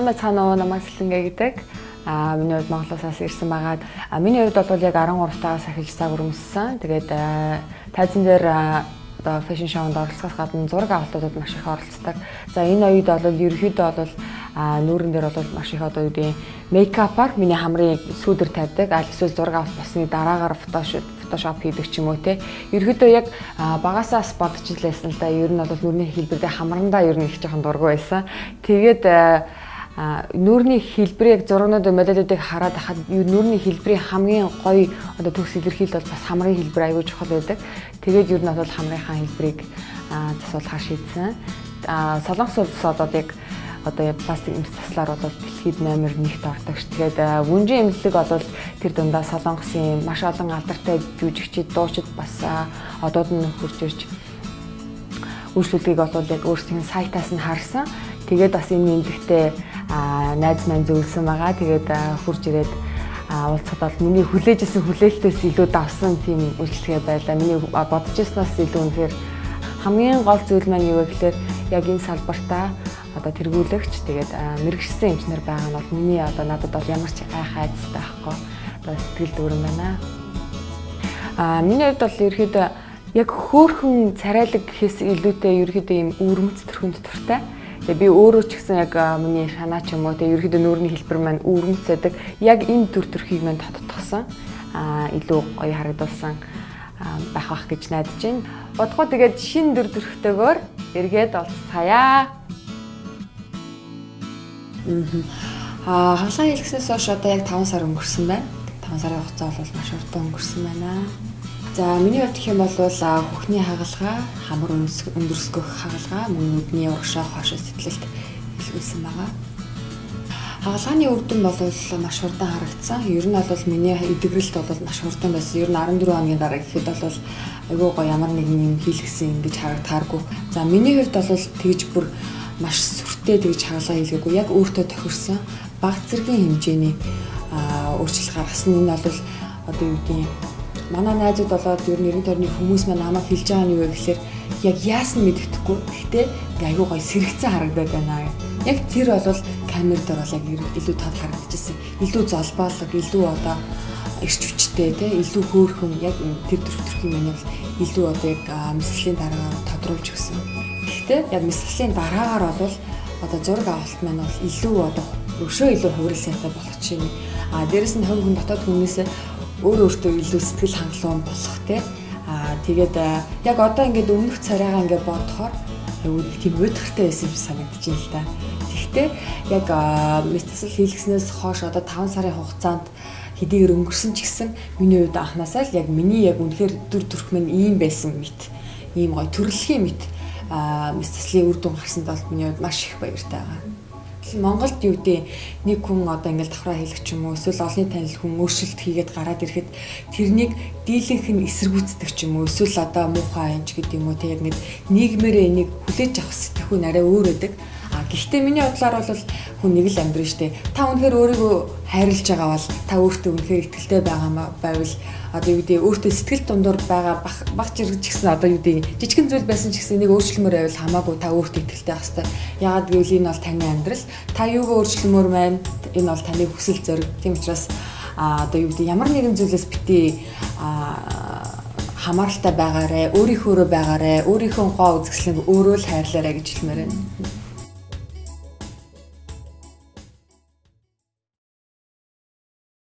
Сайн байцгаана уу намайг Сэлэнгэ гэдэг. Аа миний хувьд Монголоос ирсэн байгаа. Аа миний хувьд бол яг 13 тагаас ахиж цаг өрөмссөн. Тэгээд тайзан дээр одоо фэшн шоунд оролцохоос гадна зураг авалтуудад маш их оролцдог. За энэ оюуд бол ерөөхдөө бол а нүүрэн дээр бол маш их одоо юу гэдэг мейкапаар миний хамрын сүүдэр тавьдаг. Аль эсвэл зураг авалт болсны дараагаар фотошоп фотошоп хийдэг ч юм уу те. Ерөөдөө яг багасаа бодож илээсэн л да. Ер нь бол нүрийн хэлбэр дээр хамрандаа ер нь их жоохон дургу байсан. Тэгээд нүүрний хэлбэрийг зургнууд модельүүдийг хараад хахад нүүрний хэлбэрийн хамгийн гоё одоо төгс илэрхийлэл бол бас хамрын хэлбэр аягүй чухал байдаг. Тэгээд ер нь бол хамрынхаа хэлбэрийг засуулахаар шийдсэн. Солонгос улс бол яг одоо пластик эмс таслаар бол дэлхийд номер 1-т ордог ш. Тэгээд вүнжин эмнэлэг бол тэр дундаа солонгосын маш олон алдартай жүжигчид, дуучид бас одоод нь хурж ирж үйлчлүүлгийг бол яг өөрсдийн сайтаас нь харсан. Тэгээд бас энэ эмнэлэгтээ найз маань зөвлөсөн байгаа. Тэгээд хурж ирээд уулзахад бол миний хүлээжсэн хүлээлтээс илүү давсан тийм үйлчлэгээ байлаа. Миний бодож ирснаас илүү үнэхээр хамгийн гол зүйл маань юу вэ гэхээр яг энэ салбартаа одоо тэргүүлэгч тэгээд мэрэгчсэн эмчнэр байгаа нь бол миний одоо надад бол ямар ч айх айцтай байхгүй одоо сэтгэл дүүрэн байна. Аа миний хувьд бол ерөөхдөө яг хөөхөн царайлаг гэхээс илүүтэй ерөөхдөө ийм өвөрмөц төрхөнд туртай. Тэгээ би өөрөө ч гэсэн яг миний шанаа ч юм уу тэгээ ерөөхдөө нүүрний хэлбэр маань өвөрмөц байдаг. Яг энэ төр төрхийг маань тодтогсон. Аа илүү гоё харагдуулсан байх бах гэж найдаж байна. Бодгоо тэгээд шин дүр төрхтэйгээр эргээд олцгаая. Аа хаалгаа хэлгснээс хойш одоо яг 5 сар өнгөрсөн байна. 5 сарын хугацаа бол маш урт өнгөрсөн байна. За миний хувьд гэх юм бол хөхний хагалгаа, хамар өндөрсгөх хагалгаа, мөн нүдний урагшаа хоошо сэтгэлд илгүүлсэн байгаа. Хагалгааны үр дүн бол маш хурдан харагдсан. Ер нь бол миний эдгэрэлт бол маш хурдан байсан. Ер нь 14 хоногийн дараа гэхэд бол айгүй гоо ямар нэгэн юм хийлгсэн ингэж харагдахааргүй. За миний хувьд бол тэгж бүр маш сүртэй тэгж хаалга хийлгээгүй яг өөртөө тохирсон баг зэргийн хэмжээний өөрчлөлт гаргасан энэ бол одоо юу гэдгийг манай найзууд болоод ер нь 90 тойрны хүмүүс маань намайг хэлж байгаа нь юу вэ гэхээр яг яасан мэддэхгүй. Гэхдээ айгүй гоё сэрэгцэн харагдаад байна. Яг тэр бол камер дээр бол яг илүү тод харагдчихсэн. Илүү золбоолог, илүү одоо эрч хүчтэй те илүү хөөрхөн яг тэр төрх юм байна бол илүү одоо яг мэсгэлийн дараагаар тодруулж өгсөн. Гэхдээ яг мэсгэлийн дараагаар бол одоо зураг авалт маань бол илүү одоо өшөө илүү хувирал сайтай болох чинь. А дээрэс нь хувь хүн дотоод хүмүүсээ өөр өөртөө илүү сэтгэл хангалуун болох те. А тэгээд яг одоо ингээд өмнөх царайгаа ингээд бодохоор аюул тийм уйдгартай байсан юм санагдаж байна л да. Тэгэхдээ яг мэсгэсэл хийлгэснээс хойш одоо 5 сарын хугацаанд хэдийгээр өнгөрсөн ч гэсэн миний хувьд анханасаа л яг миний яг үнэхээр дүр төрх минь ийм байсан мэт. Ийм гоё төрөлхийн мэт заслын үр дүн гарсанд бол миний хувьд маш их баяртай байгаа. Монголд юу гэдэг нэг хүн одоо ингээл давхраа хийлгэх ч юм уу эсвэл олонний танил хүн өөрчлөлт хийгээд гараад ирэхэд тэрнийг дийлэнх нь эсэргүүцдэг ч юм уу эсвэл одоо муухай анч гэдэг юм уу тэг яг нэг нийгмээрээ энийг хүлээж авах сэтгэхүй арай өөр өдөг. Гэхдээ миний бодлоор бол хүн нэг л амьдрын штэ. Та үнэхээр өөрийгөө хайрлаж байгаа бол та өөртөө үнэхээр ихтэй байгаа байвал одоо юу гэдэг өөртөө сэтгэл дундуур байгаа баг жиргэж гисэн одоо юу гэдэг жижигэн зүйл байсан ч гэсэн нэг өөрчлөмөр байвал хамаагүй та өөртөө ихтэй байх хэрэгтэй. Ягаад гэвэл энэ бол таны амьдрал. Та юугаа өөрчлөмөр байна? Энэ бол таны хүсэл зориг. Тийм учраас одоо юу гэдэг ямар нэгэн зүйлээс бити хамааралтай байгаарэ, өөрийнхөөрөө байгаарэ, өөрийнхөө гоо үзэсгэлэнг өөрөө л хайрлаарэ гэж хэлмээр байна.